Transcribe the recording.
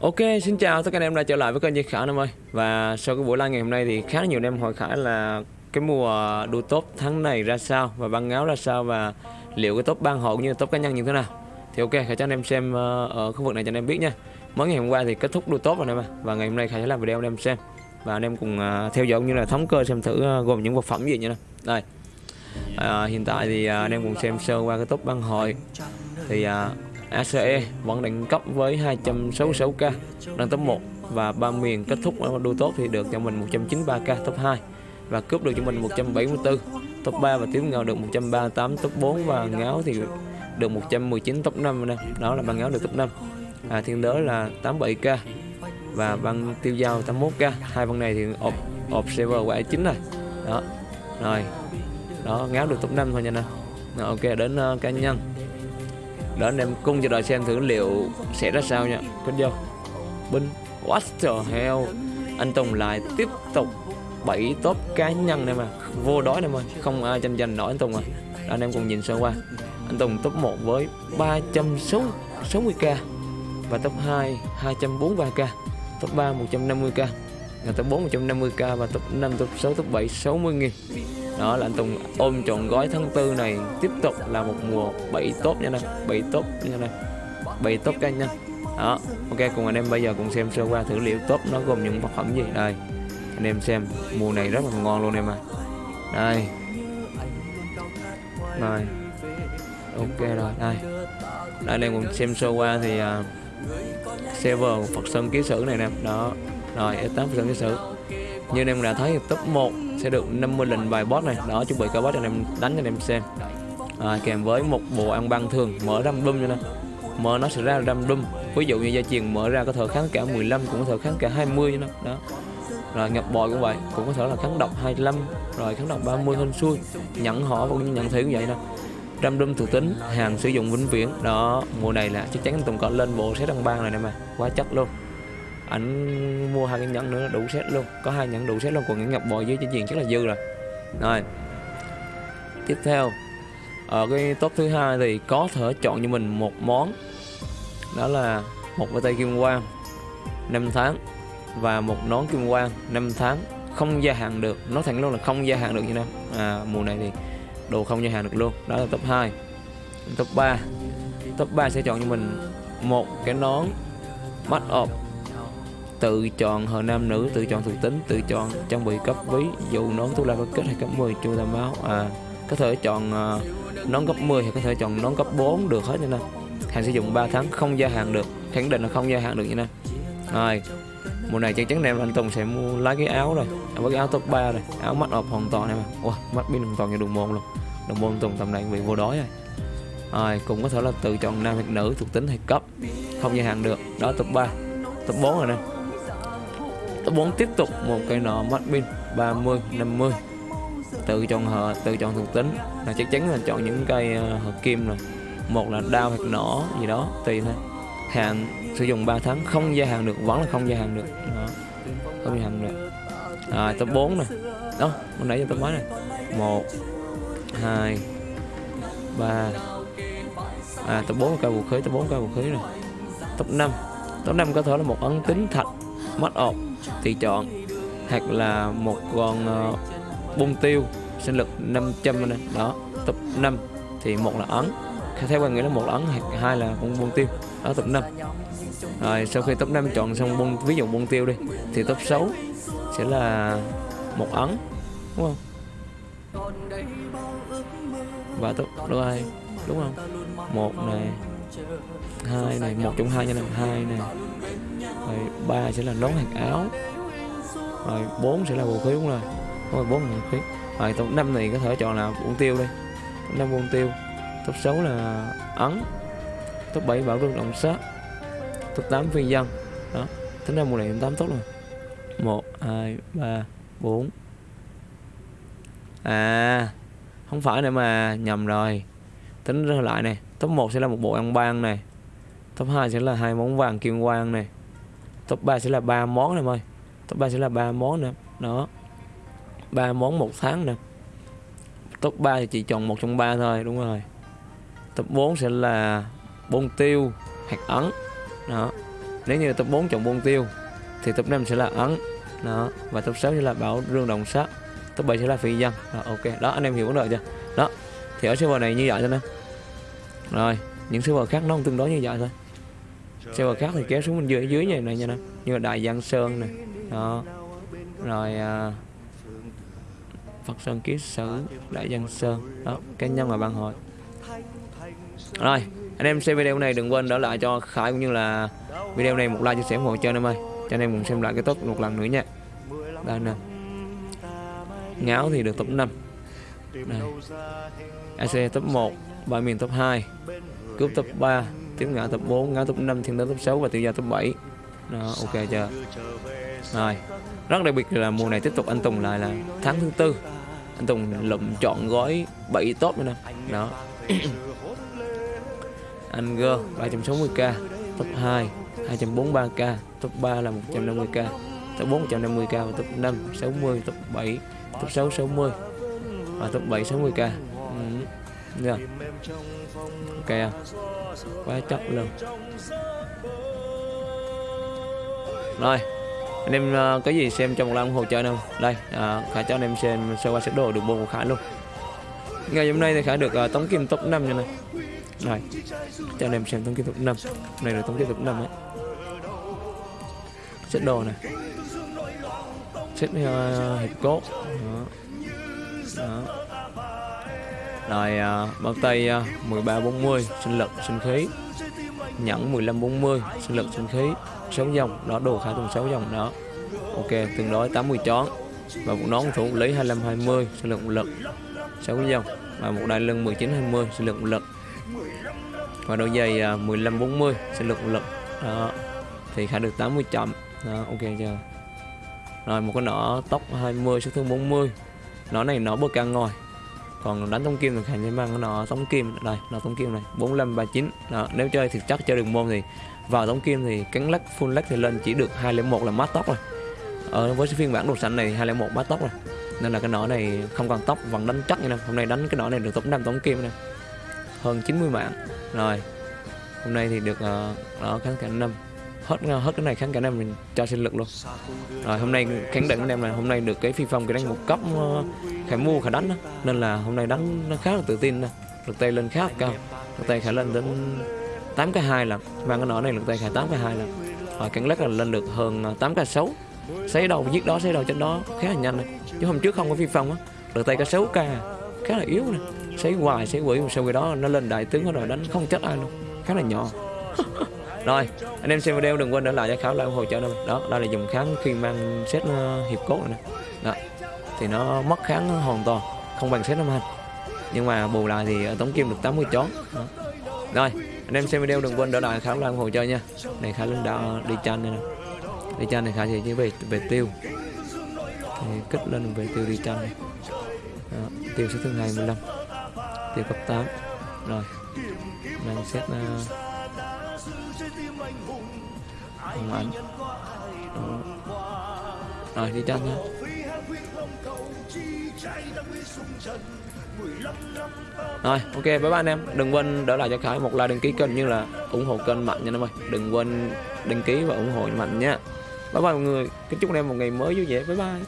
Ok, xin chào tất cả anh em đã trở lại với kênh Duy Khải anh em ơi. Và sau cái buổi live ngày hôm nay thì khá nhiều anh em hỏi Khải là cái mùa đua top tháng này ra sao và băng áo ra sao và liệu cái top ban hộ cũng như top cá nhân như thế nào. Thì ok, Khải cho anh em xem ờ, ở khu vực này cho anh em biết nha. Mới ngày hôm qua thì kết thúc đua top rồi anh em ạ. Và ngày hôm nay Khải sẽ làm video anh em xem. Và anh em cùng ờ, theo dõi cũng như là thống kê xem thử ờ, gồm những vật phẩm gì nha. Đây. À, Hiện tại thì anh em cùng xem sơ qua cái top băng hội. Thì à, ACE vẫn đẳng cấp với 266k đang top 1 và ba miền kết thúc ở đua tốt thì được cho mình 193k top 2 và cướp được cho mình 174 top 3 và tiếp ngào được 138 top 4 và ngáo thì được 119 top 5 nè. Đó là băng ngáo được top 5 à, thiên đới là 87k và băng tiêu dao 81k hai băng này thì ộp ộp server quả chính rồi đó rồi. Đó ngáo được top 5 thôi nha nè. Ok đến uh, cá nhân đó anh em cùng chờ đợi xem thử liệu sẽ ra sao nha. Con vô. Binh. What the hell? Anh Tùng lại tiếp tục bảy top cá nhân này mà. Vô đói này mà. Không ai tranh giành nổi anh Tùng à. Đó, anh em cùng nhìn sơ qua. Anh Tùng top 1 với 360k và top 2 243k top 3 150k và top 4 150k và top 5 top 6 top 7 60 nghìn đó là anh Tùng ôm trọn gói tháng tư này. Tiếp tục là một mùa bảy tốt nha nè bảy tốt nha nè 7 top cá nha. Đó ok cùng anh em bây giờ cùng xem sơ qua thử liệu top nó gồm những vật phẩm gì. Đây anh em xem. Mùa này rất là ngon luôn em à đây. Này ok rồi đây. Đây anh em cùng xem sơ qua thì uh, server Phật Sơn ký sử này nè. Đó. Rồi S8 Phật Sơn ký sử như anh em đã thấy top 1 sẽ được 50 lần bài boss này. Đó chuẩn bị cả boss cho anh em đánh cho anh em xem. À, kèm với một bộ ăn băng thường mở random cho nên mở nó sẽ ra random ví dụ như gia truyền mở ra có thể kháng cả 15 cũng có thể kháng cả 20 cho nó. Đó. Rồi nhập bòi cũng vậy cũng có thể là kháng độc 25 rồi kháng độc 30 hơn xuôi nhận họ cũng như nhận thủy cũng vậy nè random thuộc tính hàng sử dụng vĩnh viễn. Đó mùa này là chắc chắn anh Tùng có lên bộ set ăn băng này nè mà. Quá chất luôn ảnh mua hai cái nhẫn nữa đủ set luôn. Có hai nhẫn đủ set luôn còn những ngọc bội dưới trên diện chắc là dư rồi. Rồi tiếp theo. Ở cái top thứ hai thì có thể chọn cho mình một món. Đó là một bàn tay kim quang 5 tháng và một nón kim quang 5 tháng. Không gia hạn được nó thẳng luôn là không gia hạn được như nào. À, mùa này thì đồ không gia hạn được luôn. Đó là top 2 top 3 top 3 sẽ chọn cho mình một cái nón mắt ọp tự chọn hờ nam nữ tự chọn thuộc tính tự chọn trang bị cấp ví dụ nón thuốc la kết hay cấp 10 chu tam máu à có thể chọn uh, nón cấp 10 hay có thể chọn nón cấp 4 được hết nha nè hàng sử dụng 3 tháng không gia hạn được khẳng định là không gia hạn được nha nè rồi mùa này chắc chắn em anh Tùng sẽ mua lấy cái áo rồi à, với cái áo top 3 rồi áo mắt ọp hoàn toàn này mà wow, mắt pin hoàn toàn như đường môn luôn. Đường môn Tùng tầm này bị vô đói rồi. Rồi cũng có thể là tự chọn nam hoặc nữ thuộc tính hay cấp không gia hạn được. Đó top 3 top 4 rồi nè top 4 tiếp tục một cây nọ mắt pin 30 50 tự chọn họ tự chọn thuộc tính là chắc chắn là chọn những cây ờ, hợp kim rồi. Một là đao hoặc nỏ gì đó tùy thôi. Hạn sử dụng 3 tháng không gia hạn được vẫn là không gia hạn được. Đó. không gia hạn được. À, top 4 này đó hôm nãy giờ top mấy này một hai ba. À top 4 cây vũ khí top 4 cây vũ khí rồi top 5 top 5 có thể là một ấn tính thạch mắt ọp thì chọn hoặc là một con ờ, uh, bông tiêu sinh lực 500 này đó tập 5 thì một là ấn. Theo quan nghĩ là một là ấn hoặc hai là con bông tiêu. Đó tập 5 rồi sau khi top 5 chọn xong bông ví dụ bông tiêu đi thì top 6 sẽ là một ấn đúng không? Và top đúng ai đúng không? Một này hai này một trong hai nha này hai này rồi, ba sẽ là nón hàng áo. Rồi, bốn sẽ là vũ khí, đúng rồi. Rồi bốn là vũ khí. Rồi top năm này có thể chọn là bông tiêu đi. Top năm bông tiêu. Top 6 là ấn. Top 7 bảo rừng động sát top 8 phi dân đó. Tính ra mùa này 8 tốt rồi. 1 2 3 4 à không phải nữa mà nhầm rồi. Tính ra lại này top 1 sẽ là một bộ ăn ban này top 2 sẽ là hai món vàng kim quang này top 3 sẽ là ba món em ơi top 3 sẽ là ba món nè. Đó. Ba món một tháng nè. Top 3 thì chỉ chọn một trong ba thôi đúng rồi. Top 4 sẽ là bông tiêu hạt ấn. Đó. Nếu như top 4 chọn bông tiêu thì top 5 sẽ là ấn. Đó. Và top 6 sẽ là bảo rương đồng sắt. Top 7 sẽ là phi dân. Đó, ok. Đó anh em hiểu vấn đề chưa? Đó. Thì ở server này như vậy thôi nè. Rồi những server khác nó cũng tương đối như vậy thôi server khác thì kéo xuống bên dưới dưới như này nha nè như là đại giang sơn này đó. Rồi à, Phật Sơn Ký Sử Đại Giang Sơn. Đó cá nhân và ban hội. Rồi anh em xem video này đừng quên đỡ lại cho Khải cũng như là video này một like chia sẻ ủng hộ cho anh em ơi. Cho anh em cùng xem lại cái tốt một lần nữa nha. Đây nè. Ngáo thì được top 5 này. AC top 1 ba miền top 2 cướp top 3 tiếp ngã top 4 ngã top 5 thiên đến top 6 và tiêu gia top 7 đó, ok chưa? Rồi, rất đặc biệt là mùa này tiếp tục anh Tùng lại là tháng thứ tư. Anh Tùng lụm chọn gói 7 top nữa nè. Đó. Anh G 360k top 2 243k top 3 là 150k top 4 150k và top 5 60 top 7 top 6 60 và top 7 60k ừ. yeah. ok à? Quá chắc luôn. Rồi anh em uh, có gì xem trong một lần hồ chơi không? Đây à, uh, khả cho anh em xem sơ qua set đồ được bộ của khả luôn. Ngày hôm nay thì khả được uh, tống kim top 5 như này. Rồi cho anh em xem tống kim top 5 này là tống kim top 5 ấy. Set đồ này set uh, hiệp cốt. Đó. Đó rồi uh, bao tay uh, 13 40 sinh lực sinh khí. Nhẫn 15 40 sinh lực sinh khí. 6 dòng đó đồ khá tuần 6 dòng đó. Ok tương đối 80 chón. Và một nón thủ lý 25 20 sinh lực lực. 6 dòng. Và một đai lưng 19 20 sinh lực lực. Và đôi giày à, 15 40 sinh lực lực. Đó. Thì khả được 80 chậm. Đó ok chưa? Rồi một cái nỏ tóc 20 sát thương 40 nỏ này nỏ bơ căng ngồi còn đánh tống kim thì khả năng mang cái nỏ tống kim. Đây nó tống kim này. 45 39 đó nếu chơi thì chắc chơi đường môn thì vào tống kim thì cánh lắc full lắc thì lên chỉ được 201 là mát tóc rồi. Ở với phiên bản đồ xanh này 201 mát tóc rồi. Nên là cái nỏ này không còn tóc vẫn đánh chắc như này hôm nay đánh cái nỏ này được tổng 5 tống kim này. Hơn 90 mạng. Rồi hôm nay thì được uh, đó kháng cả năm. Hết hết cái này kháng cả năm mình cho sinh lực luôn. Rồi hôm nay khẳng định anh em là hôm nay được cái phi phong cái đánh một cấp uh, khải mua khải đánh đó. nên là hôm nay đánh nó khá là tự tin nè. Lực tay lên khá là cao. Lực tay khải lên đến 8 cái hai lần, mang cái nỏ này lực tay khải 8 cái hai lần, và cắn lắc là lên được hơn à, 8 cái 6 Xấy đầu giết đó xấy đầu trên đó khá là nhanh này chứ hôm trước không có phi phong á. Lực tay cái 6 k khá là yếu này Xấy hoài xấy quỷ sau khi đó nó lên đại tướng rồi đánh không chết ai luôn. Khá là nhỏ. Rồi anh em xem video đừng quên để lại cho khảo lại ủng hộ cho em đó đây là dùng kháng khi mang set à, hiệp cốt này nè. Đó thì nó mất kháng hoàn toàn không bằng set năm hành nhưng mà bù lại thì tống kim được 80 chón. Đó. rồi anh em xem video đừng quên đỡ lại khá lại ủng hộ cho nha. Này khá linh đã đi chanh này nè. Đi chanh này khá gì như về về tiêu. Thì kích lên về tiêu đi chanh này. Đó. tiêu sẽ thứ 25 tiêu cấp 8 rồi mang xét uh, ảnh rồi đi chân nha rồi, ok, bye bye anh em. Đừng quên đỡ lại cho khải một like đăng ký kênh như là ủng hộ kênh mạnh nha em ơi. Đừng quên đăng ký và ủng hộ mạnh nha. Bye bye mọi người. Kính chúc anh em một ngày mới vui vẻ. Bye bye.